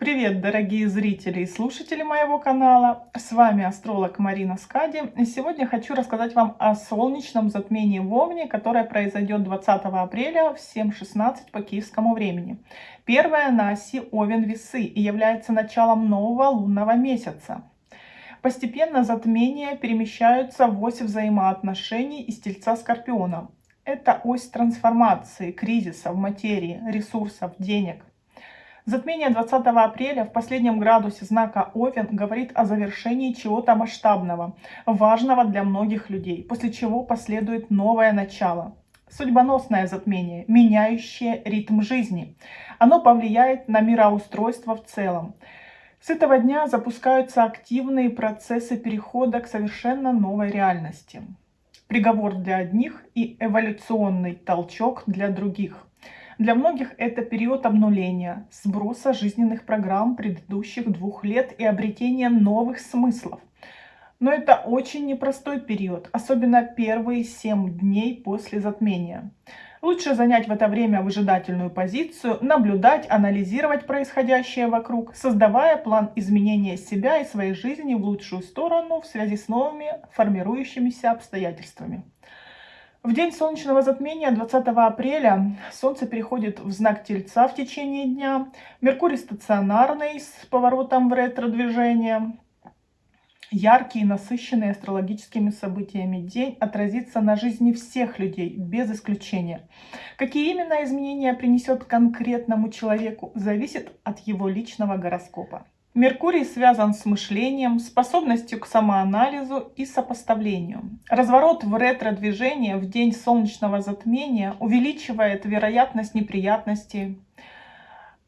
Привет, дорогие зрители и слушатели моего канала! С вами астролог Марина Скади. И сегодня хочу рассказать вам о солнечном затмении в Овне, которое произойдет 20 апреля в 7.16 по киевскому времени. Первое на оси Овен-Весы и является началом нового лунного месяца. Постепенно затмения перемещаются в ось взаимоотношений из Тельца Скорпиона. Это ось трансформации, кризиса в материи, ресурсов, денег. Затмение 20 апреля в последнем градусе знака Овен говорит о завершении чего-то масштабного, важного для многих людей, после чего последует новое начало. Судьбоносное затмение, меняющее ритм жизни. Оно повлияет на мироустройство в целом. С этого дня запускаются активные процессы перехода к совершенно новой реальности. Приговор для одних и эволюционный толчок для других. Для многих это период обнуления, сброса жизненных программ предыдущих двух лет и обретения новых смыслов. Но это очень непростой период, особенно первые 7 дней после затмения. Лучше занять в это время выжидательную позицию, наблюдать, анализировать происходящее вокруг, создавая план изменения себя и своей жизни в лучшую сторону в связи с новыми формирующимися обстоятельствами. В день солнечного затмения 20 апреля Солнце переходит в знак Тельца в течение дня. Меркурий стационарный с поворотом в ретро-движение. Яркий и насыщенный астрологическими событиями день отразится на жизни всех людей, без исключения. Какие именно изменения принесет конкретному человеку, зависит от его личного гороскопа. Меркурий связан с мышлением, способностью к самоанализу и сопоставлению. Разворот в ретро-движение в день солнечного затмения увеличивает вероятность неприятностей.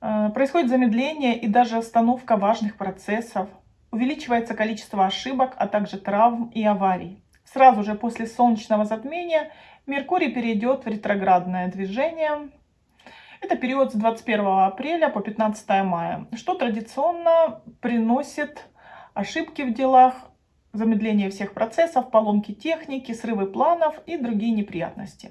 Э, происходит замедление и даже остановка важных процессов. Увеличивается количество ошибок, а также травм и аварий. Сразу же после солнечного затмения Меркурий перейдет в ретроградное движение, это период с 21 апреля по 15 мая, что традиционно приносит ошибки в делах, замедление всех процессов, поломки техники, срывы планов и другие неприятности.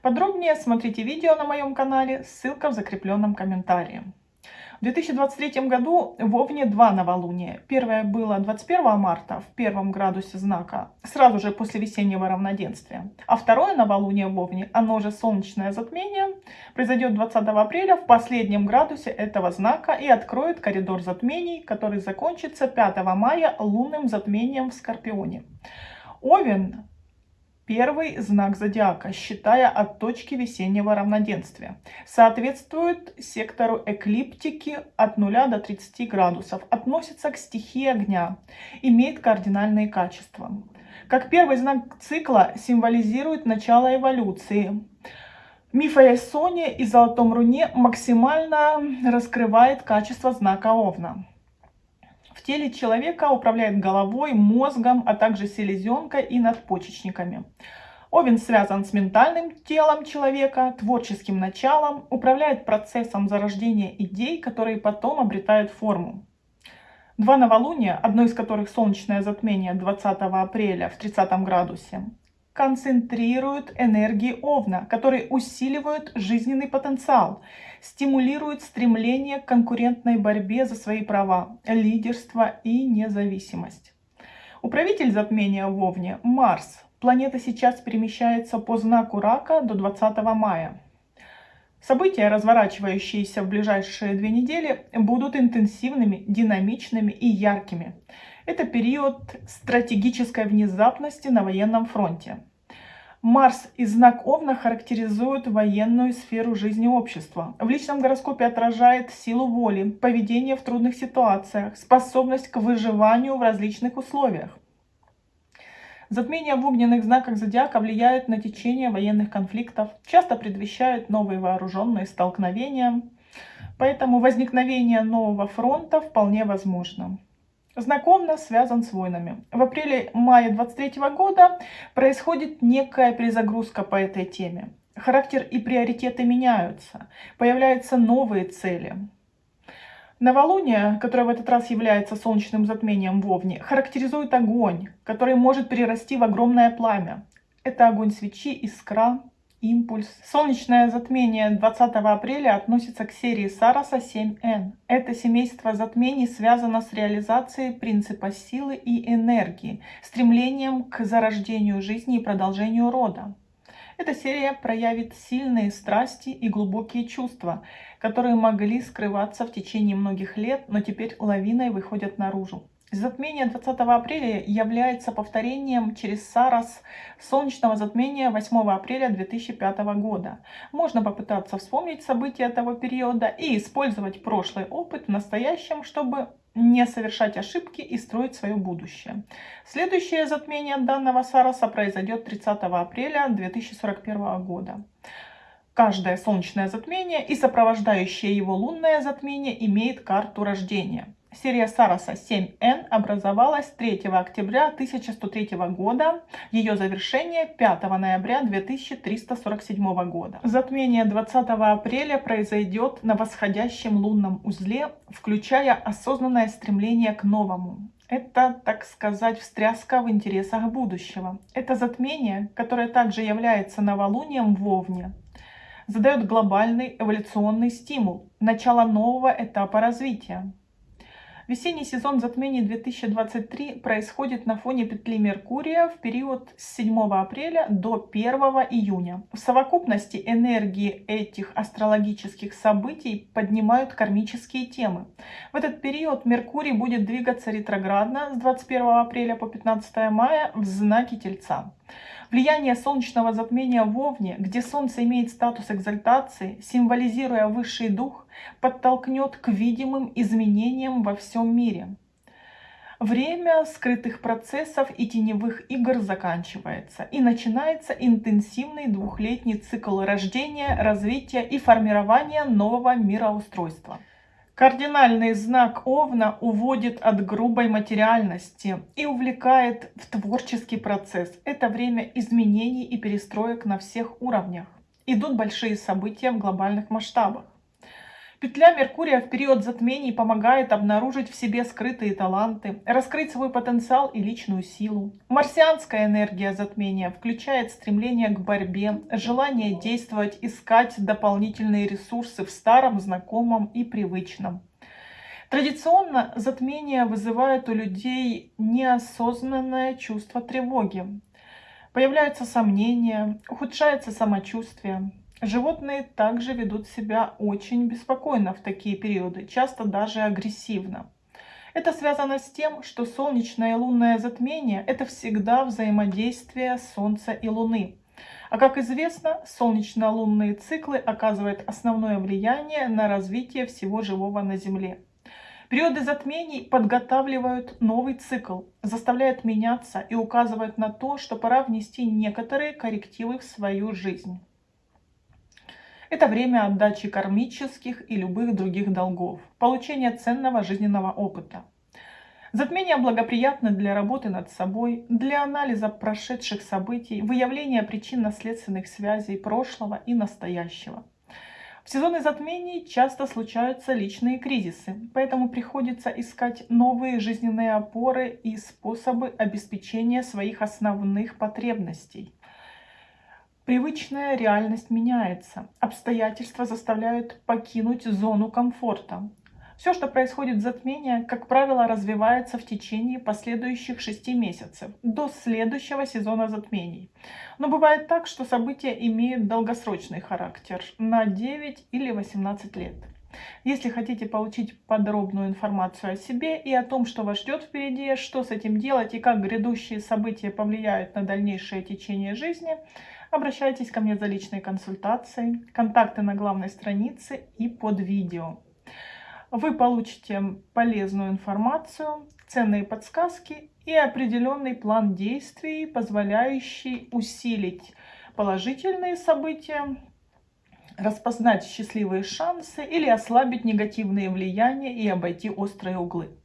Подробнее смотрите видео на моем канале, ссылка в закрепленном комментарии. В 2023 году в Овне два новолуния. Первое было 21 марта в первом градусе знака, сразу же после весеннего равноденствия. А второе новолуние в Овне, оно же солнечное затмение, произойдет 20 апреля в последнем градусе этого знака и откроет коридор затмений, который закончится 5 мая лунным затмением в Скорпионе. Овен Первый знак зодиака, считая от точки весеннего равноденствия, соответствует сектору эклиптики от 0 до 30 градусов, относится к стихии огня, имеет кардинальные качества. Как первый знак цикла символизирует начало эволюции. Миф о Ясоне и Золотом Руне максимально раскрывает качество знака Овна в теле человека управляет головой, мозгом, а также селезенкой и надпочечниками. Овен связан с ментальным телом человека, творческим началом, управляет процессом зарождения идей, которые потом обретают форму. Два новолуния, одно из которых солнечное затмение 20 апреля в 30 градусе, концентрируют энергии Овна, которые усиливают жизненный потенциал, стимулируют стремление к конкурентной борьбе за свои права, лидерство и независимость. Управитель затмения в Овне – Марс. Планета сейчас перемещается по знаку Рака до 20 мая. События, разворачивающиеся в ближайшие две недели, будут интенсивными, динамичными и яркими. Это период стратегической внезапности на военном фронте. Марс и знак Овна характеризуют военную сферу жизни общества. В личном гороскопе отражает силу воли, поведение в трудных ситуациях, способность к выживанию в различных условиях. Затмения в огненных знаках зодиака влияют на течение военных конфликтов, часто предвещают новые вооруженные столкновения, поэтому возникновение нового фронта вполне возможно знакомно связан с войнами. В апреле-мае 23 года происходит некая перезагрузка по этой теме. Характер и приоритеты меняются, появляются новые цели. Новолуние, которое в этот раз является солнечным затмением в Овне, характеризует огонь, который может перерасти в огромное пламя. Это огонь свечи, искра, импульс. Солнечное затмение 20 апреля относится к серии Сараса 7N. Это семейство затмений связано с реализацией принципа силы и энергии, стремлением к зарождению жизни и продолжению рода. Эта серия проявит сильные страсти и глубокие чувства, которые могли скрываться в течение многих лет, но теперь лавиной выходят наружу. Затмение 20 апреля является повторением через Сарас солнечного затмения 8 апреля 2005 года. Можно попытаться вспомнить события того периода и использовать прошлый опыт в настоящем, чтобы не совершать ошибки и строить свое будущее. Следующее затмение данного Сараса произойдет 30 апреля 2041 года. Каждое солнечное затмение и сопровождающее его лунное затмение имеет карту рождения. Серия Сараса 7N образовалась 3 октября 1103 года, ее завершение 5 ноября 2347 года. Затмение 20 апреля произойдет на восходящем лунном узле, включая осознанное стремление к новому. Это, так сказать, встряска в интересах будущего. Это затмение, которое также является новолунием в Овне, задает глобальный эволюционный стимул, начало нового этапа развития. Весенний сезон затмений 2023 происходит на фоне петли Меркурия в период с 7 апреля до 1 июня. В совокупности энергии этих астрологических событий поднимают кармические темы. В этот период Меркурий будет двигаться ретроградно с 21 апреля по 15 мая в знаке Тельца. Влияние солнечного затмения в Овне, где Солнце имеет статус экзальтации, символизируя высший дух, подтолкнет к видимым изменениям во всем мире. Время скрытых процессов и теневых игр заканчивается, и начинается интенсивный двухлетний цикл рождения, развития и формирования нового мироустройства. Кардинальный знак Овна уводит от грубой материальности и увлекает в творческий процесс. Это время изменений и перестроек на всех уровнях. Идут большие события в глобальных масштабах. Петля Меркурия в период затмений помогает обнаружить в себе скрытые таланты, раскрыть свой потенциал и личную силу. Марсианская энергия затмения включает стремление к борьбе, желание действовать, искать дополнительные ресурсы в старом, знакомом и привычном. Традиционно затмения вызывают у людей неосознанное чувство тревоги. Появляются сомнения, ухудшается самочувствие. Животные также ведут себя очень беспокойно в такие периоды, часто даже агрессивно. Это связано с тем, что солнечное и лунное затмение – это всегда взаимодействие Солнца и Луны. А как известно, солнечно-лунные циклы оказывают основное влияние на развитие всего живого на Земле. Периоды затмений подготавливают новый цикл, заставляют меняться и указывают на то, что пора внести некоторые коррективы в свою жизнь. Это время отдачи кармических и любых других долгов, получения ценного жизненного опыта. Затмение благоприятно для работы над собой, для анализа прошедших событий, выявления причинно-следственных связей прошлого и настоящего. В сезоны затмений часто случаются личные кризисы, поэтому приходится искать новые жизненные опоры и способы обеспечения своих основных потребностей. Привычная реальность меняется, обстоятельства заставляют покинуть зону комфорта. Все, что происходит в затмении, как правило, развивается в течение последующих шести месяцев, до следующего сезона затмений. Но бывает так, что события имеют долгосрочный характер, на 9 или 18 лет. Если хотите получить подробную информацию о себе и о том, что вас ждет впереди, что с этим делать и как грядущие события повлияют на дальнейшее течение жизни – Обращайтесь ко мне за личной консультацией. Контакты на главной странице и под видео. Вы получите полезную информацию, ценные подсказки и определенный план действий, позволяющий усилить положительные события, распознать счастливые шансы или ослабить негативные влияния и обойти острые углы.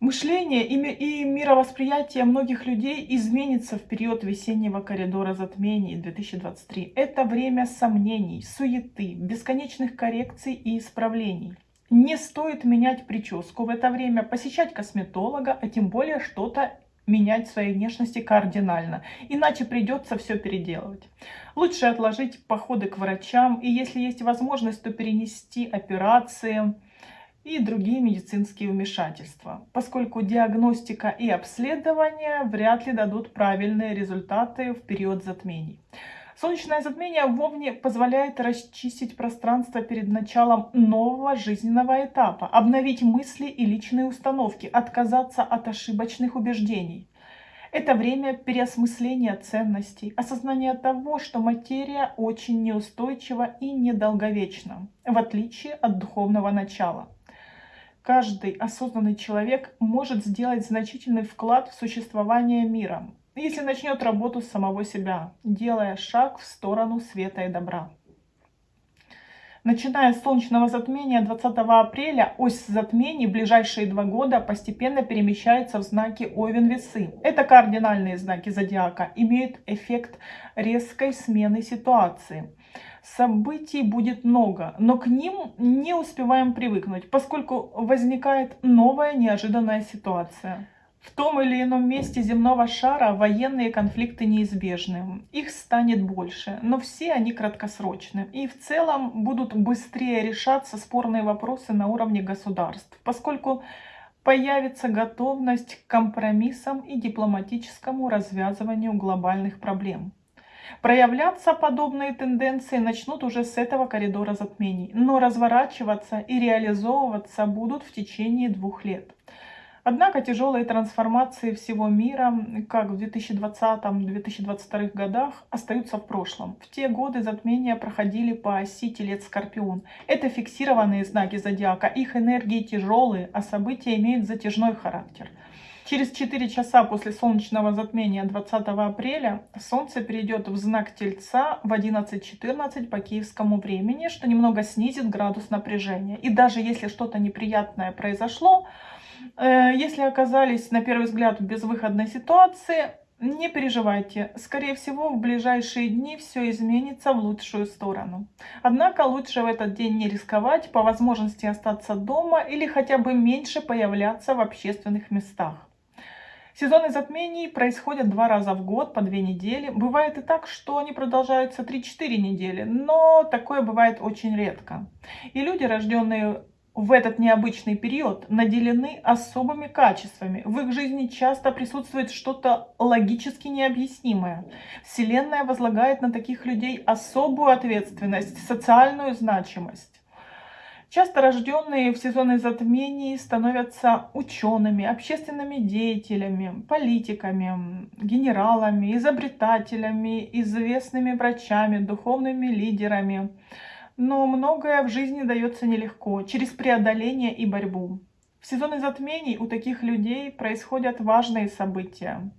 Мышление и мировосприятие многих людей изменится в период весеннего коридора затмений 2023. Это время сомнений, суеты, бесконечных коррекций и исправлений. Не стоит менять прическу в это время, посещать косметолога, а тем более что-то менять своей внешности кардинально, иначе придется все переделывать. Лучше отложить походы к врачам и, если есть возможность, то перенести операции и другие медицинские вмешательства, поскольку диагностика и обследование вряд ли дадут правильные результаты в период затмений. Солнечное затмение в Овне позволяет расчистить пространство перед началом нового жизненного этапа, обновить мысли и личные установки, отказаться от ошибочных убеждений. Это время переосмысления ценностей, осознания того, что материя очень неустойчива и недолговечна, в отличие от духовного начала. Каждый осознанный человек может сделать значительный вклад в существование мира, если начнет работу с самого себя, делая шаг в сторону света и добра. Начиная с солнечного затмения 20 апреля, ось затмений в ближайшие два года постепенно перемещается в знаки Овен-Весы. Это кардинальные знаки зодиака, имеют эффект резкой смены ситуации. Событий будет много, но к ним не успеваем привыкнуть, поскольку возникает новая неожиданная ситуация. В том или ином месте земного шара военные конфликты неизбежны. Их станет больше, но все они краткосрочны. И в целом будут быстрее решаться спорные вопросы на уровне государств, поскольку появится готовность к компромиссам и дипломатическому развязыванию глобальных проблем. Проявляться подобные тенденции начнут уже с этого коридора затмений, но разворачиваться и реализовываться будут в течение двух лет. Однако тяжелые трансформации всего мира, как в 2020-2022 годах, остаются в прошлом. В те годы затмения проходили по оси Телец-Скорпион. Это фиксированные знаки зодиака, их энергии тяжелые, а события имеют затяжной характер. Через 4 часа после солнечного затмения 20 апреля Солнце перейдет в знак Тельца в 11.14 по киевскому времени, что немного снизит градус напряжения. И даже если что-то неприятное произошло, если оказались на первый взгляд в безвыходной ситуации, не переживайте, скорее всего в ближайшие дни все изменится в лучшую сторону. Однако лучше в этот день не рисковать, по возможности остаться дома или хотя бы меньше появляться в общественных местах. Сезоны затмений происходят два раза в год, по две недели. Бывает и так, что они продолжаются 3-4 недели, но такое бывает очень редко. И люди, рожденные в этот необычный период наделены особыми качествами. В их жизни часто присутствует что-то логически необъяснимое. Вселенная возлагает на таких людей особую ответственность, социальную значимость. Часто рожденные в сезоны затмений становятся учеными, общественными деятелями, политиками, генералами, изобретателями, известными врачами, духовными лидерами – но многое в жизни дается нелегко, через преодоление и борьбу. В сезоны затмений у таких людей происходят важные события,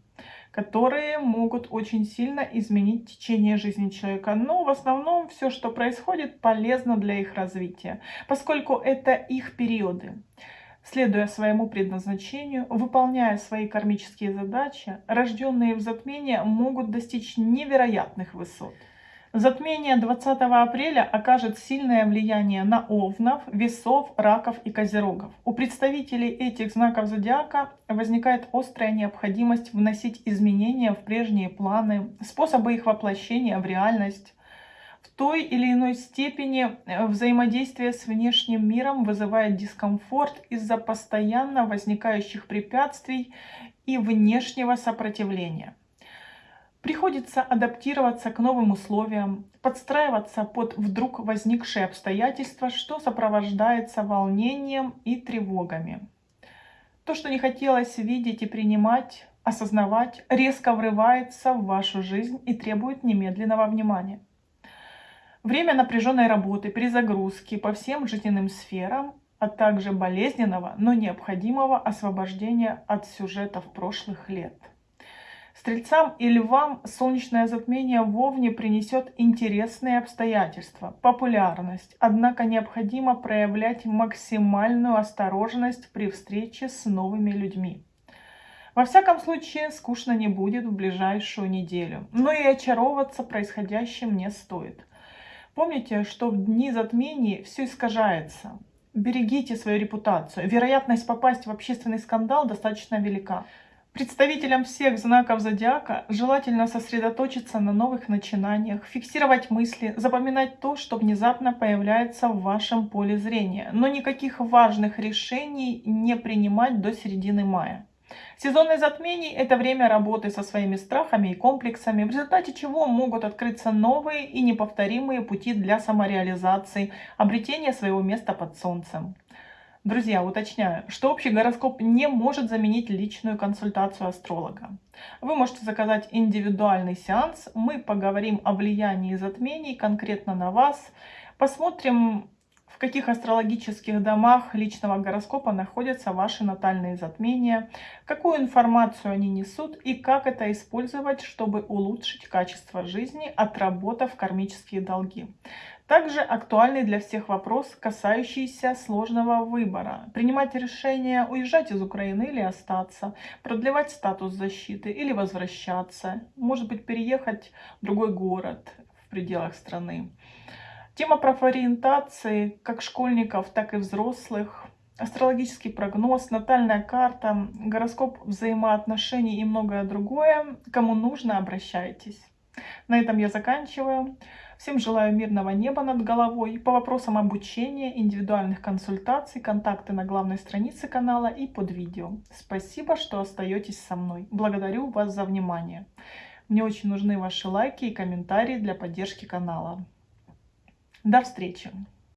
которые могут очень сильно изменить течение жизни человека. Но в основном все, что происходит, полезно для их развития, поскольку это их периоды. Следуя своему предназначению, выполняя свои кармические задачи, рожденные в затмении могут достичь невероятных высот. Затмение 20 апреля окажет сильное влияние на овнов, весов, раков и козерогов. У представителей этих знаков зодиака возникает острая необходимость вносить изменения в прежние планы, способы их воплощения в реальность. В той или иной степени э, взаимодействие с внешним миром вызывает дискомфорт из-за постоянно возникающих препятствий и внешнего сопротивления. Приходится адаптироваться к новым условиям, подстраиваться под вдруг возникшие обстоятельства, что сопровождается волнением и тревогами. То, что не хотелось видеть и принимать, осознавать, резко врывается в вашу жизнь и требует немедленного внимания. Время напряженной работы, перезагрузки по всем жизненным сферам, а также болезненного, но необходимого освобождения от сюжетов прошлых лет. Стрельцам и львам солнечное затмение в Овне принесет интересные обстоятельства, популярность, однако необходимо проявлять максимальную осторожность при встрече с новыми людьми. Во всяком случае, скучно не будет в ближайшую неделю, но и очаровываться происходящим не стоит. Помните, что в дни затмений все искажается. Берегите свою репутацию. Вероятность попасть в общественный скандал достаточно велика. Представителям всех знаков зодиака желательно сосредоточиться на новых начинаниях, фиксировать мысли, запоминать то, что внезапно появляется в вашем поле зрения, но никаких важных решений не принимать до середины мая. Сезонное затмение – это время работы со своими страхами и комплексами, в результате чего могут открыться новые и неповторимые пути для самореализации, обретения своего места под солнцем. Друзья, уточняю, что общий гороскоп не может заменить личную консультацию астролога. Вы можете заказать индивидуальный сеанс, мы поговорим о влиянии затмений конкретно на вас, посмотрим, в каких астрологических домах личного гороскопа находятся ваши натальные затмения, какую информацию они несут и как это использовать, чтобы улучшить качество жизни, отработав кармические долги. Также актуальный для всех вопрос, касающийся сложного выбора. Принимать решение уезжать из Украины или остаться, продлевать статус защиты или возвращаться, может быть переехать в другой город в пределах страны. Тема профориентации как школьников, так и взрослых. Астрологический прогноз, натальная карта, гороскоп взаимоотношений и многое другое. Кому нужно, обращайтесь. На этом я заканчиваю. Всем желаю мирного неба над головой. По вопросам обучения, индивидуальных консультаций, контакты на главной странице канала и под видео. Спасибо, что остаетесь со мной. Благодарю вас за внимание. Мне очень нужны ваши лайки и комментарии для поддержки канала. До встречи!